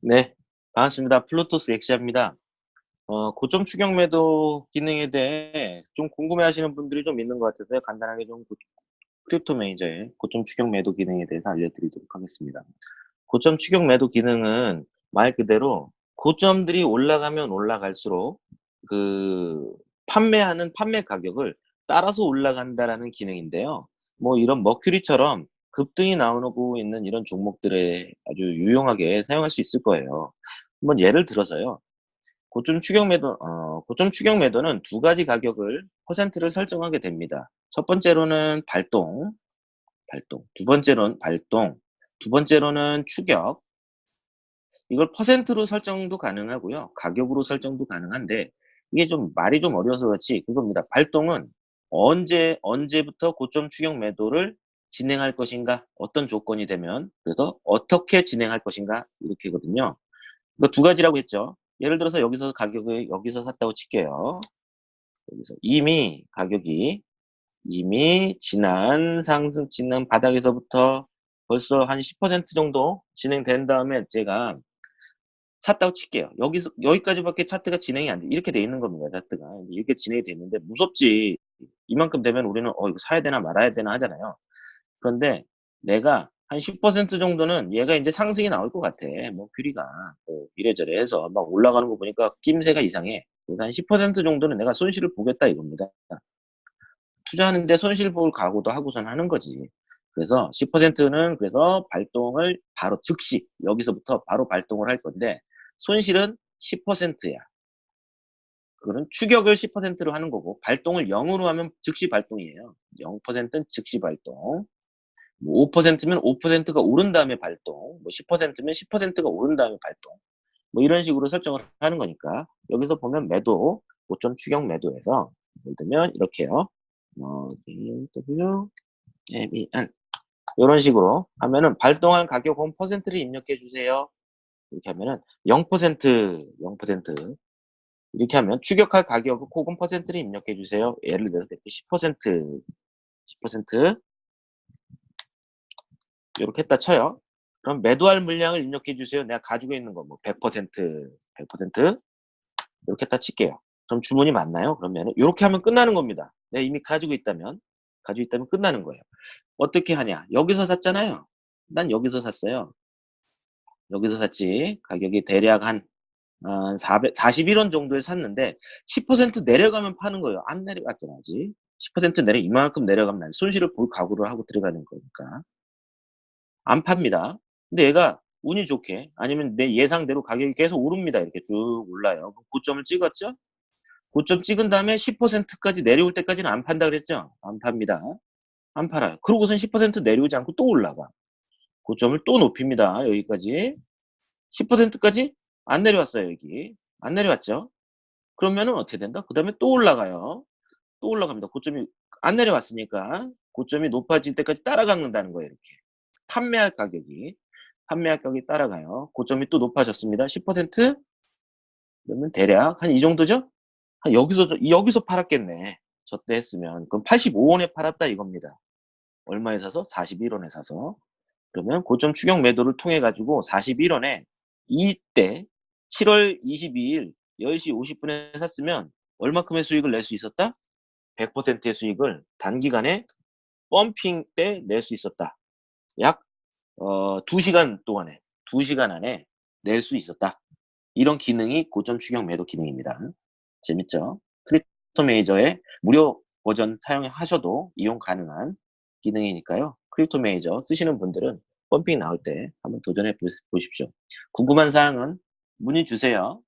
네, 반갑습니다. 플루토스 엑시아입니다. 어, 고점 추격 매도 기능에 대해 좀 궁금해 하시는 분들이 좀 있는 것 같아서 간단하게 좀 고- 크립토 매니저의 고점 추격 매도 기능에 대해서 알려드리도록 하겠습니다. 고점 추격 매도 기능은 말 그대로 고점들이 올라가면 올라갈수록 그 판매하는 판매 가격을 따라서 올라간다라는 기능인데요. 뭐 이런 머큐리처럼 급등이 나오고 있는 이런 종목들에 아주 유용하게 사용할 수 있을 거예요. 한번 예를 들어서요. 고점 추격 매도, 어, 고점 추격 매도는 두 가지 가격을 퍼센트를 설정하게 됩니다. 첫 번째로는 발동, 발동. 두 번째로는 발동. 두 번째로는 추격. 이걸 퍼센트로 설정도 가능하고요. 가격으로 설정도 가능한데 이게 좀 말이 좀 어려서 그렇지 그겁니다. 발동은 언제 언제부터 고점 추격 매도를 진행할 것인가 어떤 조건이 되면 그래서 어떻게 진행할 것인가 이렇게거든요. 이거 두 가지라고 했죠. 예를 들어서 여기서 가격을 여기서 샀다고 칠게요. 여기서 이미 가격이 이미 지난 상승 지난 바닥에서부터 벌써 한 10% 정도 진행된 다음에 제가 샀다고 칠게요. 여기서 여기까지밖에 차트가 진행이 안 돼. 이렇게 돼 있는 겁니다. 차트가 이렇게 진행이 됐는데 무섭지. 이만큼 되면 우리는 어 이거 사야 되나 말아야 되나 하잖아요. 그런데 내가 한 10% 정도는 얘가 이제 상승이 나올 것 같아. 뭐 큐리가 뭐 이래저래 해서 막 올라가는 거 보니까 낌새가 이상해. 그래서 한 10% 정도는 내가 손실을 보겠다 이겁니다. 투자하는데 손실 볼 각오도 하고선 하는 거지. 그래서 10%는 그래서 발동을 바로 즉시 여기서부터 바로 발동을 할 건데 손실은 10%야. 그거는 추격을 10%로 하는 거고 발동을 0으로 하면 즉시 발동이에요. 0%는 즉시 발동. 뭐 5%면 5%가 오른 다음에 발동. 뭐 10%면 10%가 오른 다음에 발동. 뭐 이런 식으로 설정을 하는 거니까 여기서 보면 매도 5점 추격 매도에서 예를 들면 이렇게요. 어, W, M, E, N 이런 식으로 하면은 발동한 가격 은 퍼센트를 입력해 주세요. 이렇게 하면은 0% 0% 이렇게 하면 추격할 가격 혹은 퍼센트를 입력해 주세요. 예를 들어서 이렇게 10% 10% 이렇게 했다 쳐요. 그럼 매도할 물량을 입력해 주세요. 내가 가지고 있는 거 뭐 100% 100% 이렇게 했다 칠게요. 그럼 주문이 맞나요? 그러면 이렇게 하면 끝나는 겁니다. 내가 이미 가지고 있다면 가지고 있다면 끝나는 거예요. 어떻게 하냐? 여기서 샀잖아요. 난 여기서 샀어요. 여기서 샀지. 가격이 대략 한 어, 400, 41원 정도에 샀는데 10% 내려가면 파는 거예요. 안 내려갔잖아 아직. 10% 내려 이만큼 내려가면 난 손실을 볼 각오를 하고 들어가는 거니까 안 팝니다. 근데 얘가 운이 좋게 아니면 내 예상대로 가격이 계속 오릅니다. 이렇게 쭉 올라요. 고점을 찍었죠? 고점 찍은 다음에 10%까지 내려올 때까지는 안 판다 그랬죠? 안 팝니다. 안 팔아요. 그러고선 10% 내려오지 않고 또 올라가. 고점을 또 높입니다. 여기까지. 10%까지 안 내려왔어요. 여기. 안 내려왔죠? 그러면은 어떻게 된다? 그 다음에 또 올라가요. 또 올라갑니다. 고점이 안 내려왔으니까 고점이 높아질 때까지 따라가는다는 거예요. 이렇게. 판매할 가격이. 판매할 가격이 따라가요. 고점이 또 높아졌습니다. 10% 그러면 대략 한 이 정도죠? 한 여기서 여기서 팔았겠네. 저 때 했으면 그럼 85원에 팔았다 이겁니다. 얼마에 사서? 41원에 사서. 그러면 고점 추격 매도를 통해 가지고 41원에 이때 7월 22일 10시 50분에 샀으면 얼마큼의 수익을 낼 수 있었다? 100%의 수익을 단기간에 펌핑 때 낼 수 있었다. 약 어, 2시간 동안에 2시간 안에 낼 수 있었다. 이런 기능이 고점 추격 매도 기능입니다. 재밌죠? 크립토 매니저의 무료 버전 사용하셔도 이용 가능한 기능이니까요. 크립토 매니저 쓰시는 분들은 펌핑 나올 때 한번 도전해 보십시오. 궁금한 사항은 문의 주세요.